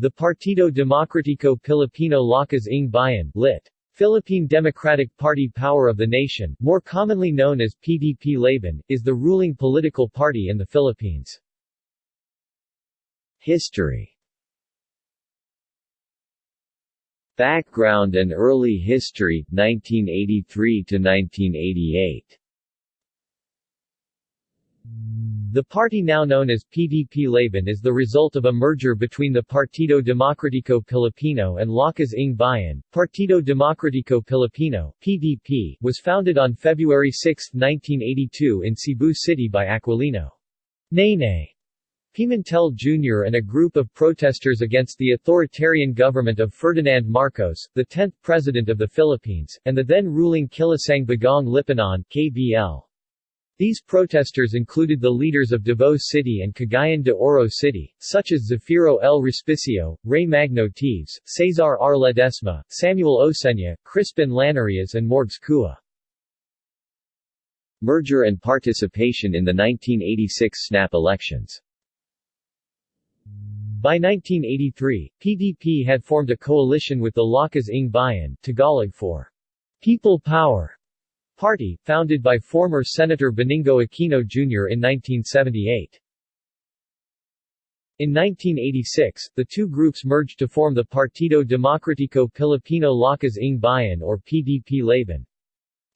The Partido Demokratiko Pilipino Lakas ng Bayan lit. Philippine Democratic Party Power of the Nation, more commonly known as PDP Laban, is the ruling political party in the Philippines. History Background and early history, 1983 to 1988 The party now known as PDP Laban is the result of a merger between the Partido Demokratiko Pilipino and Lakas ng Bayan. Partido Demokratiko Pilipino PDP, was founded on February 6, 1982 in Cebu City by Aquilino Nene Pimentel Jr. and a group of protesters against the authoritarian government of Ferdinand Marcos, the 10th President of the Philippines, and the then ruling Kilusang Bagong Lipunan KBL. These protesters included the leaders of Davao City and Cagayan de Oro City, such as Zafiro L. Respicio, Ray Magno Teves, Cesar R. Ledesma, Samuel Osenya, Crispin Llanarias and Morgs Kua. Merger and participation in the 1986 snap elections by 1983, PDP had formed a coalition with the Lakas ng Bayan Tagalog for People Power party, founded by former Senator Benigno Aquino Jr. in 1978. In 1986, the two groups merged to form the Partido Demokratiko Pilipino Lakas ng Bayan or PDP Laban.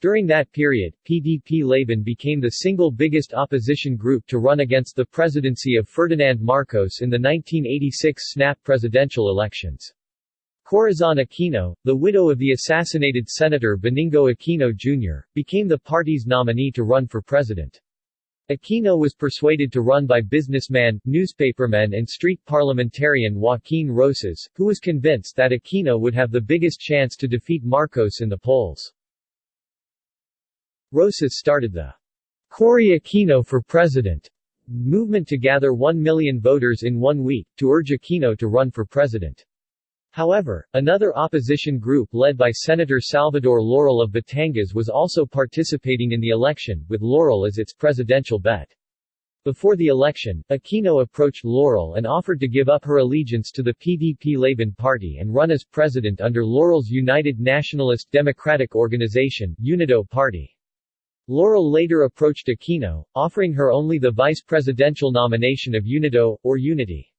During that period, PDP Laban became the single biggest opposition group to run against the presidency of Ferdinand Marcos in the 1986 snap presidential elections. Corazon Aquino, the widow of the assassinated Senator Benigno Aquino Jr., became the party's nominee to run for president. Aquino was persuaded to run by businessman, newspaperman and street parliamentarian Joaquin Roces, who was convinced that Aquino would have the biggest chance to defeat Marcos in the polls. Roces started the Cory Aquino for President movement to gather 1 million voters in one week, to urge Aquino to run for president. However, another opposition group led by Senator Salvador Laurel of Batangas was also participating in the election, with Laurel as its presidential bet. Before the election, Aquino approached Laurel and offered to give up her allegiance to the PDP Laban Party and run as president under Laurel's United Nationalist Democratic Organization UNIDO party. Laurel later approached Aquino, offering her only the vice presidential nomination of UNIDO, or Unity.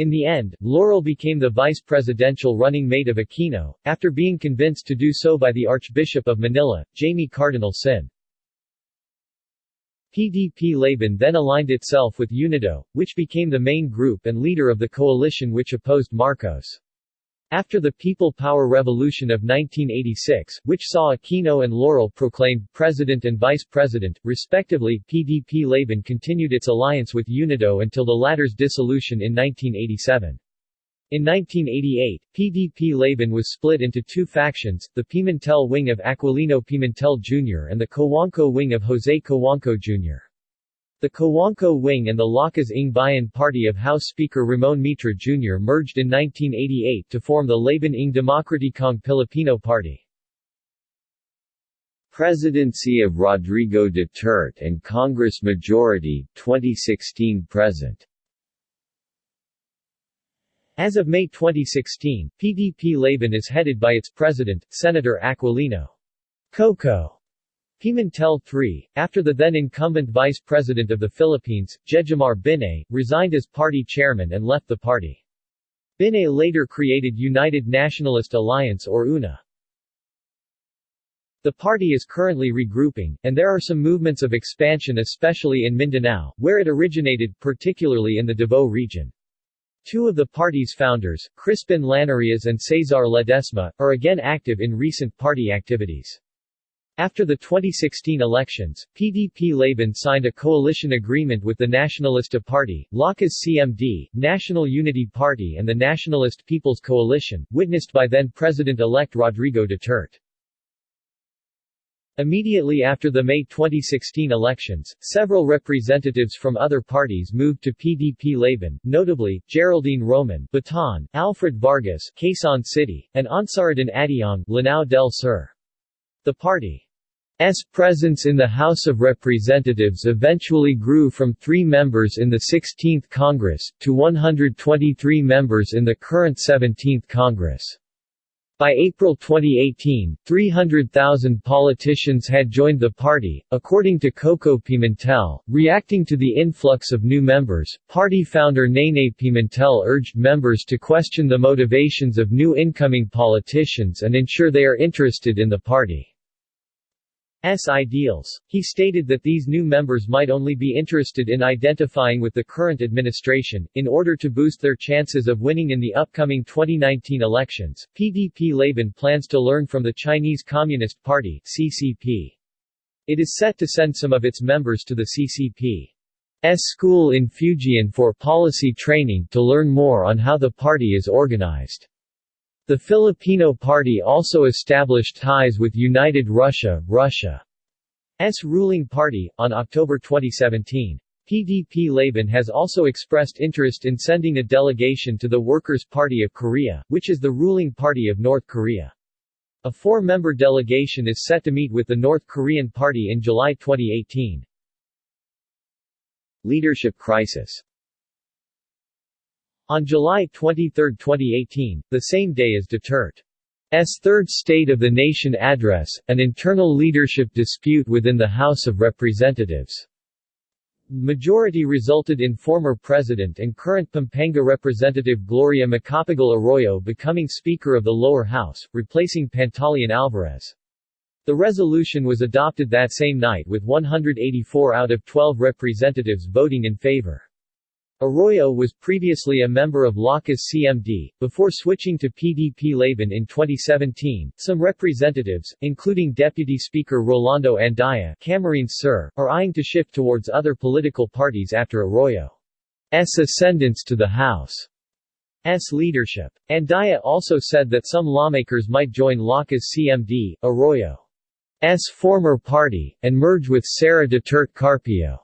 In the end, Laurel became the vice presidential running mate of Aquino, after being convinced to do so by the Archbishop of Manila, Jaime Cardinal Sin. PDP Laban then aligned itself with UNIDO, which became the main group and leader of the coalition which opposed Marcos. After the People Power Revolution of 1986, which saw Aquino and Laurel proclaimed president and vice president, respectively, PDP Laban continued its alliance with UNIDO until the latter's dissolution in 1987. In 1988, PDP Laban was split into two factions, the Pimentel wing of Aquilino Pimentel Jr. and the Cojuangco wing of Jose Cojuangco Jr. The Cojuangco wing and the Lakas ng Bayan party of House Speaker Ramon Mitra Jr. merged in 1988 to form the Laban ng Demokratikong Pilipino Party. Presidency of Rodrigo Duterte and Congress Majority, 2016–present As of May 2016, PDP Laban is headed by its president, Senator Aquilino Coco Pimentel III, after the then incumbent Vice President of the Philippines, Jejomar Binay, resigned as party chairman and left the party. Binay later created United Nationalist Alliance or UNA. The party is currently regrouping, and there are some movements of expansion especially in Mindanao, where it originated, particularly in the Davao region. Two of the party's founders, Crispin Llanarias and Cesar Ledesma, are again active in recent party activities. After the 2016 elections, PDP Laban signed a coalition agreement with the Nacionalista Party, Lakas CMD, National Unity Party and the Nationalist People's Coalition, witnessed by then-President-elect Rodrigo Duterte. Immediately after the May 2016 elections, several representatives from other parties moved to PDP Laban, notably, Geraldine Roman Bataan, Alfred Vargas Quezon City, and Ansaruddin Adiong Lanao del Sur. The party presence in the House of Representatives eventually grew from three members in the 16th Congress, to 123 members in the current 17th Congress. By April 2018, 300,000 politicians had joined the party, according to Coco Pimentel. Reacting to the influx of new members, party founder Nene Pimentel urged members to question the motivations of new incoming politicians and ensure they are interested in the party. Ideals. He stated that these new members might only be interested in identifying with the current administration, in order to boost their chances of winning in the upcoming 2019 elections. PDP Laban plans to learn from the Chinese Communist Party CCP. It is set to send some of its members to the CCP's school in Fujian for policy training to learn more on how the party is organized. The Filipino Party also established ties with United Russia, Russia's ruling party, on October 2017. PDP Laban has also expressed interest in sending a delegation to the Workers' Party of Korea, which is the ruling party of North Korea. A four-member delegation is set to meet with the North Korean party in July 2018. Leadership crisis on July 23, 2018, the same day as Duterte's third State of the Nation address, an internal leadership dispute within the House of Representatives. Majority resulted in former President and current Pampanga Representative Gloria Macapagal Arroyo becoming Speaker of the lower house, replacing Pantaleon Alvarez. The resolution was adopted that same night with 184 out of 12 representatives voting in favor. Arroyo was previously a member of Lakas CMD, before switching to PDP Laban in 2017. Some representatives, including Deputy Speaker Rolando Andaya Camarines Sur, are eyeing to shift towards other political parties after Arroyo's ascendance to the House's leadership. Andaya also said that some lawmakers might join Lakas CMD, Arroyo's former party, and merge with Sara Duterte Carpio.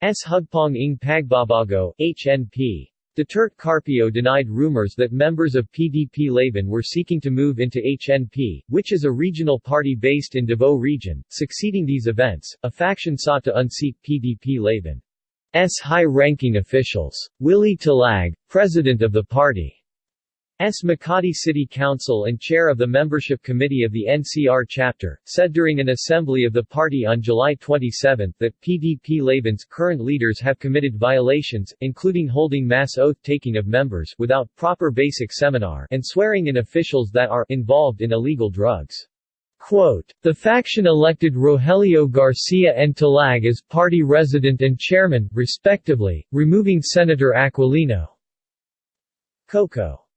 S. Hugpong ng Pagbabago, HNP. Duterte Carpio denied rumors that members of PDP Laban were seeking to move into HNP, which is a regional party based in Davao region. Succeeding these events, a faction sought to unseat PDP Laban's high-ranking officials. Willie Talag, president of the party, S. Makati City Council and chair of the Membership Committee of the NCR chapter, said during an assembly of the party on July 27 that PDP Laban's current leaders have committed violations, including holding mass oath-taking of members without proper basic seminar and swearing in officials that are involved in illegal drugs. Quote, the faction elected Rogelio Garcia and Talag as party resident and chairman, respectively, removing Senator Aquilino. Coco.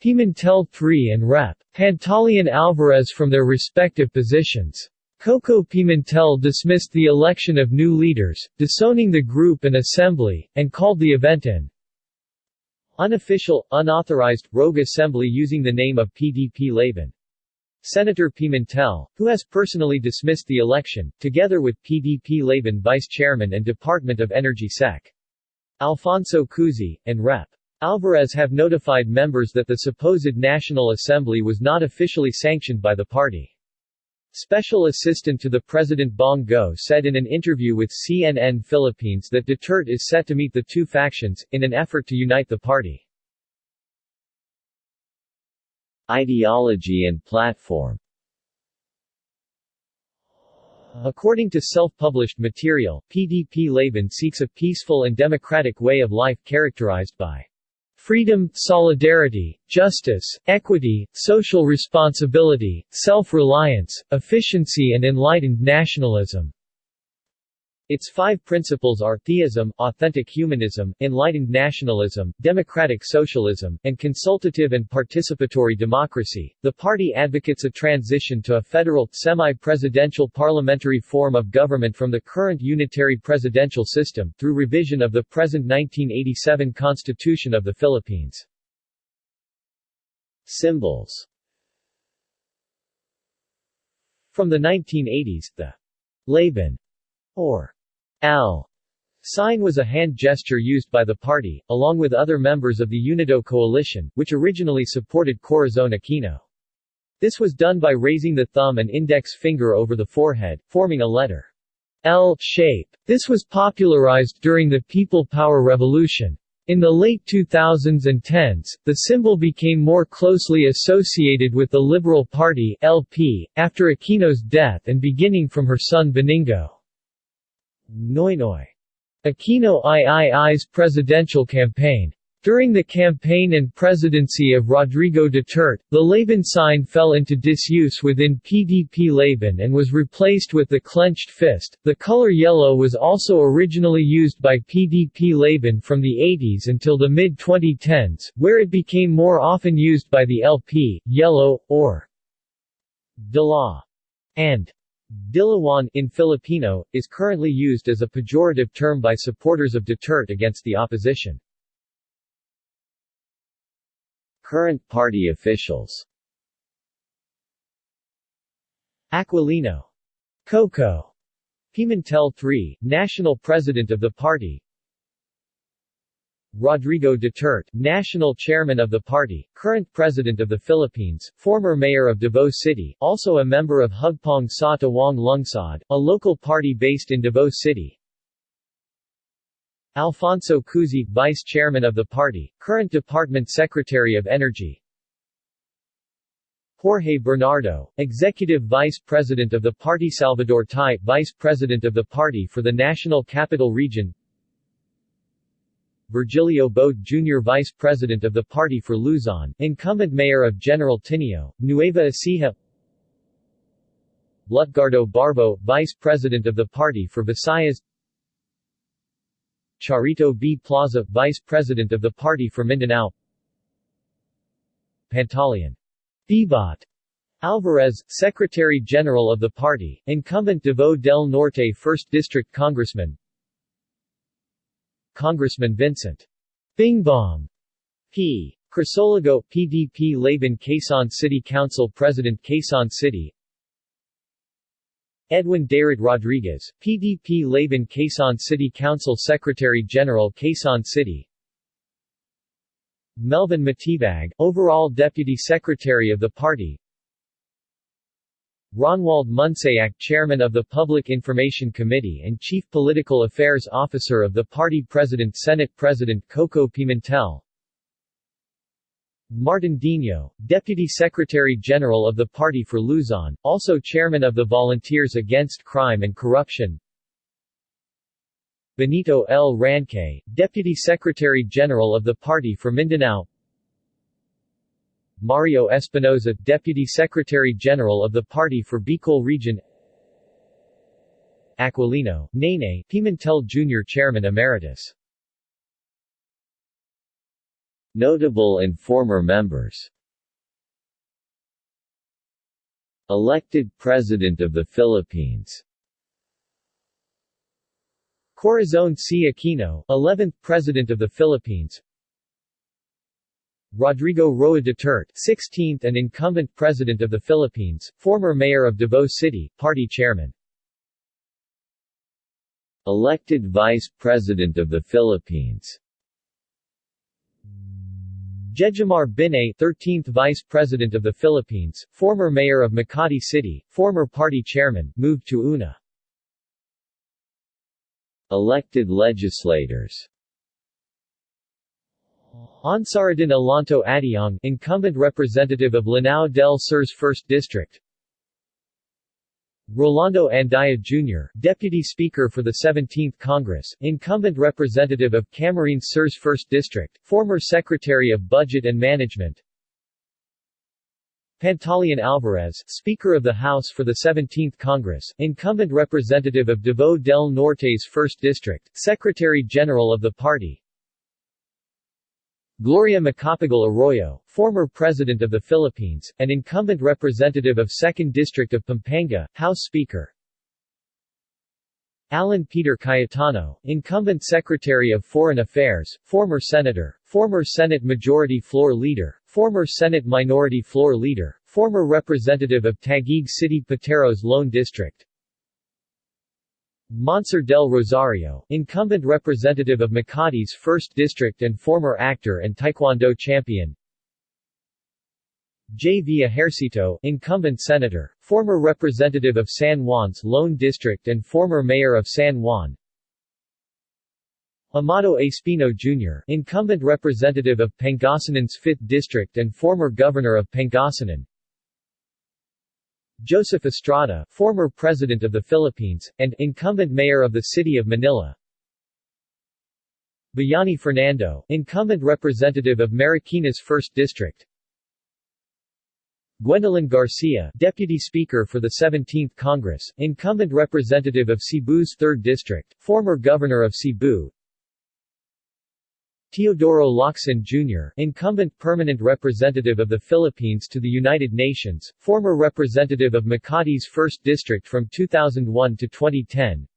Pimentel III and Rep. Pantaleon Alvarez from their respective positions. Coco Pimentel dismissed the election of new leaders, disowning the group and assembly, and called the event an unofficial, unauthorized, rogue assembly using the name of PDP Laban. Senator Pimentel, who has personally dismissed the election, together with PDP Laban Vice Chairman and Department of Energy Sec. Alfonso Cusi, and Rep. Alvarez have notified members that the supposed National Assembly was not officially sanctioned by the party. Special Assistant to the President Bong Go said in an interview with CNN Philippines that Duterte is set to meet the two factions, in an effort to unite the party. Ideology and platform According to self-published material, PDP Laban seeks a peaceful and democratic way of life characterized by freedom, solidarity, justice, equity, social responsibility, self-reliance, efficiency and enlightened nationalism. Its five principles are theism, authentic humanism, enlightened nationalism, democratic socialism, and consultative and participatory democracy. The party advocates a transition to a federal, semi-presidential parliamentary form of government from the current unitary presidential system, through revision of the present 1987 Constitution of the Philippines. Symbols From the 1980s, the Laban or L sign was a hand gesture used by the party, along with other members of the Unido coalition, which originally supported Corazon Aquino. This was done by raising the thumb and index finger over the forehead, forming a letter L shape. This was popularized during the People Power Revolution. In the late 2000s and 10s, the symbol became more closely associated with the Liberal Party LP, after Aquino's death and beginning from her son Benigno. Noynoy. Aquino III's presidential campaign. During the campaign and presidency of Rodrigo Duterte, the Laban sign fell into disuse within PDP Laban and was replaced with the clenched fist. The color yellow was also originally used by PDP Laban from the 80s until the mid 2010s, where it became more often used by the LP, yellow, or de la, and Dilawan in Filipino, is currently used as a pejorative term by supporters of Duterte against the opposition. Current party officials Aquilino. Coco. Pimentel III, National President of the party Rodrigo Duterte, National Chairman of the party, current President of the Philippines, former Mayor of Davao City, also a member of Hugpong Sa Tawong Lungsod, a local party based in Davao City. Alfonso Cusi, Vice Chairman of the party, current Department Secretary of Energy. Jorge Bernardo, Executive Vice President of the party Salvador Tai, Vice President of the party for the National Capital Region Virgilio Bote Jr. Vice President of the Party for Luzon, incumbent Mayor of General Tinio, Nueva Ecija Lutgardo Barbo, Vice President of the Party for Visayas Charito B. Plaza, Vice President of the Party for Mindanao Pantaleon. Bibat Alvarez, Secretary General of the party, incumbent Davao del Norte 1st District Congressman Congressman Vincent. Bingbong P. Crisologo, PDP Laban Quezon City Council President Quezon City. Edwin Darid Rodriguez, PDP Laban Quezon City Council Secretary General Quezon City. Melvin Matibag, overall Deputy Secretary of the party Ronwald Munsayac Chairman of the Public Information Committee and Chief Political Affairs Officer of the party President Senate President Coco Pimentel. Martin Dino, Deputy Secretary General of the Party for Luzon, also Chairman of the Volunteers Against Crime and Corruption. Benito L. Ranque, Deputy Secretary General of the Party for Mindanao Mario Espinoza, Deputy Secretary General of the Party for Bicol Region Aquilino, Nene, Pimentel Jr. Chairman Emeritus Notable and former members Elected President of the Philippines Corazon C. Aquino, 11th President of the Philippines Rodrigo Roa Duterte, 16th and incumbent President of the Philippines, former Mayor of Davao City, Party Chairman. Elected Vice President of the Philippines Jejomar Binay 13th Vice President of the Philippines, former Mayor of Makati City, former party chairman, moved to UNA. Elected legislators Ansaruddin Alonto Adiong, incumbent representative of Lanao del Sur's 1st District Rolando Andaya Jr., Deputy Speaker for the 17th Congress, incumbent representative of Camarines Sur's 1st District, former Secretary of Budget and Management Pantaleon Alvarez, Speaker of the House for the 17th Congress, incumbent representative of Davao del Norte's 1st District, Secretary General of the party Gloria Macapagal Arroyo, former President of the Philippines, and incumbent representative of 2nd District of Pampanga, House Speaker. Alan Peter Cayetano, incumbent Secretary of Foreign Affairs, former Senator, former Senate Majority Floor Leader, former Senate Minority Floor Leader, former representative of Taguig City Pateros Lone District Monsour del Rosario, incumbent representative of Makati's 1st District and former actor and Taekwondo champion J. V. Ejercito, incumbent senator, former representative of San Juan's Lone District and former mayor of San Juan Amado Espino Jr., incumbent representative of Pangasinan's 5th District and former governor of Pangasinan Joseph Estrada, former President of the Philippines, and incumbent mayor of the city of Manila. Bayani Fernando, incumbent representative of Marikina's 1st District. Gwendolyn Garcia, Deputy Speaker for the 17th Congress, incumbent representative of Cebu's 3rd District, former Governor of Cebu Teodoro Locsin Jr., incumbent permanent representative of the Philippines to the United Nations, former representative of Makati's 1st District from 2001 to 2010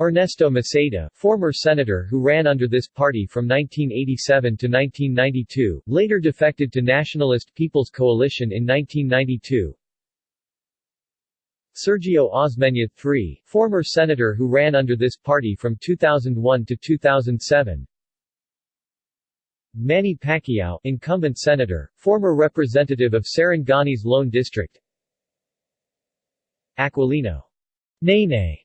Ernesto Maceda, former senator who ran under this party from 1987 to 1992, later defected to Nationalist People's Coalition in 1992. Sergio Osmeña III, former senator who ran under this party from 2001 to 2007. Manny Pacquiao, incumbent senator, former representative of Sarangani's Lone District. Aquilino Nene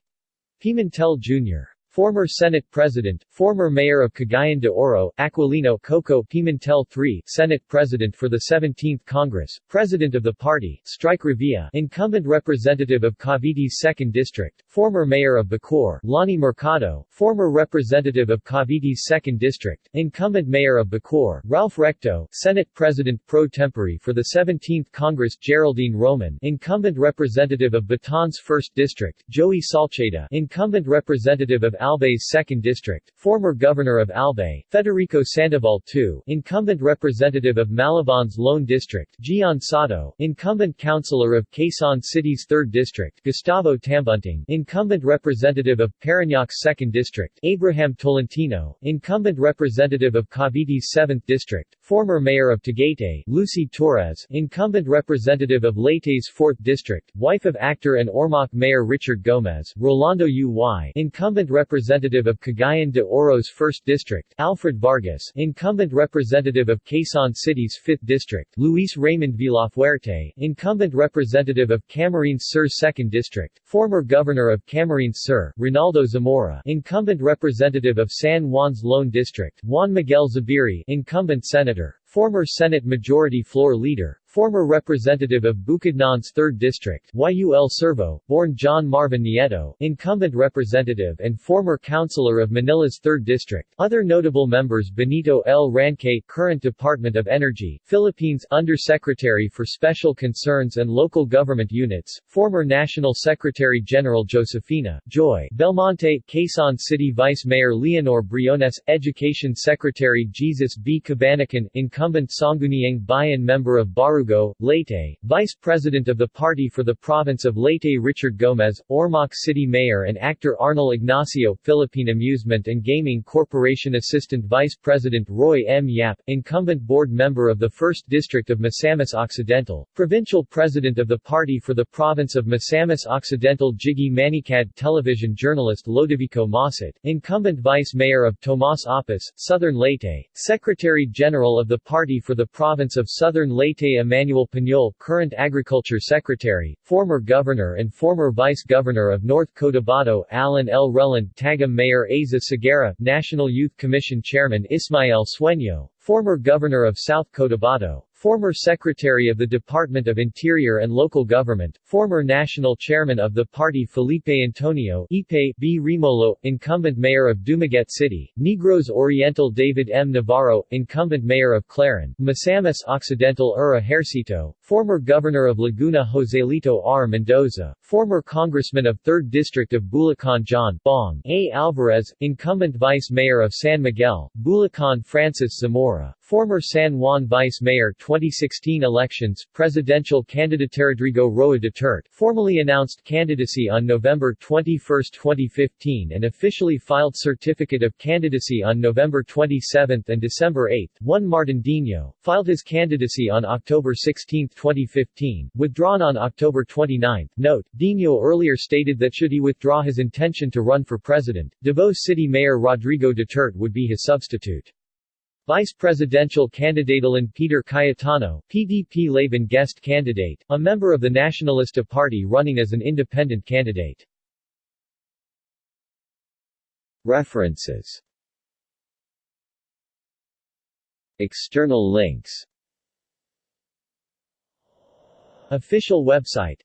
Pimentel Jr. Former Senate President, former Mayor of Cagayan de Oro, Aquilino Coco Pimentel III, Senate President for the 17th Congress, President of the party, Strike Revilla, incumbent representative of Cavite's 2nd District, former Mayor of Bacoor, Lani Mercado, former representative of Cavite's 2nd District, incumbent Mayor of Bacoor, Ralph Recto, Senate President pro tempore for the 17th Congress Geraldine Roman, incumbent representative of Bataan's 1st District, Joey Salceda, incumbent representative of Albay's 2nd District, former Governor of Albay, Federico Sandoval II, incumbent representative of Malabon's Lone District, Gian Sotto, incumbent councilor of Quezon City's 3rd District, Gustavo Tambunting, incumbent representative of Parañaque's 2nd District, Abraham Tolentino, incumbent representative of Cavite's 7th District, former mayor of Tagaytay, Lucy Torres, incumbent representative of Leyte's 4th District, wife of actor and Ormoc Mayor Richard Gomez, Rolando U.Y., incumbent representative Representative of Cagayan de Oro's 1st District, Alfred Vargas, incumbent representative of Quezon City's 5th District, Luis Raymond Villafuerte, incumbent representative of Camarines Sur's 2nd District, former governor of Camarines Sur, Ronaldo Zamora, incumbent representative of San Juan's Lone District, Juan Miguel Zubiri, incumbent senator, former Senate Majority Floor Leader, former representative of Bukidnon's 3rd District, Yul Servo, born John Marvin Nieto, incumbent representative and former councilor of Manila's 3rd District. Other notable members Benito L. Ranque, current Department of Energy, Philippines Undersecretary for Special Concerns and Local Government Units, former National Secretary General Josefina Joy Belmonte, Quezon City Vice Mayor Leonor Briones, Education Secretary Jesus B. Cabanacan, incumbent Sangguniang Bayan member of Barugo, Leyte, Vice President of the Party for the Province of Leyte Richard Gomez, Ormoc City Mayor and actor Arnel Ignacio, Philippine Amusement and Gaming Corporation Assistant Vice President Roy M. Yap, incumbent board member of the 1st District of Misamis Occidental, Provincial President of the Party for the Province of Misamis Occidental Jiggy Manicad Television journalist Lodovico Mauset, incumbent Vice Mayor of Tomas Oppus, Southern Leyte, Secretary General of the Party for the Province of Southern Leyte Emmanuel Piñol, current Agriculture Secretary, former Governor and former Vice Governor of North Cotabato Alan L. Rellon Tagum Mayor Aiza Seguerra, National Youth Commission Chairman Ismael Sueño, former Governor of South Cotabato, former Secretary of the Department of Interior and Local Government, former National Chairman of the party Felipe Antonio Ipe B. Remollo, incumbent Mayor of Dumaguete City, Negros Oriental David M. Navarro, incumbent Mayor of Clarin, Misamis Occidental Ura Ejercito, former Governor of Laguna Joselito R. Mendoza, former Congressman of 3rd District of Bulacan John Bong A. Alvarez, incumbent Vice Mayor of San Miguel, Bulacan Francis Zamora, former San Juan Vice Mayor 2016 elections, presidential candidate Rodrigo Roa Duterte formally announced candidacy on November 21, 2015 and officially filed certificate of candidacy on November 27 and December 8. Juan Martin Dino, filed his candidacy on October 16, 2015, withdrawn on October 29. Note, Dino earlier stated that should he withdraw his intention to run for president, Davao City Mayor Rodrigo Duterte would be his substitute. Vice presidential candidate Alan Peter Cayetano, PDP Laban guest candidate, a member of the Nacionalista Party running as an independent candidate. References. External links. Official website